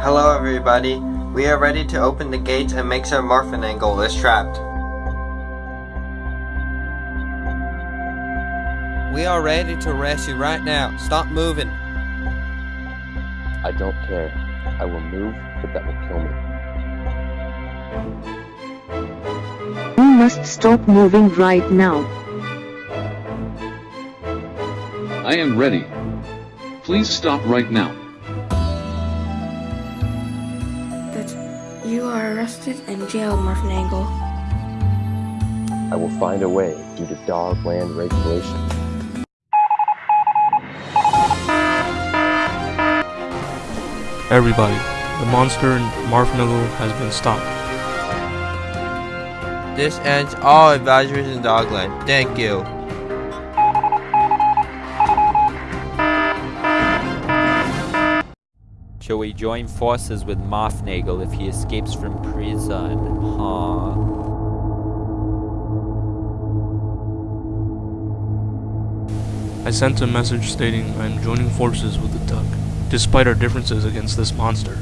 Hello everybody. We are ready to open the gates and make sure Morphinangle is trapped. We are ready to arrest you right now. Stop moving. I don't care. I will move, but that will kill me. You must stop moving right now. I am ready. Please stop right now. You are arrested and jailed, Morphinangle. I will find a way due to dog land regulations. Everybody, the monster in Marfnuggle has been stopped. This ends all advisories in Dogland. Thank you. Shall we join forces with Mothnagle if he escapes from prison? Huh? I sent a message stating I am joining forces with the Duck, despite our differences against this monster.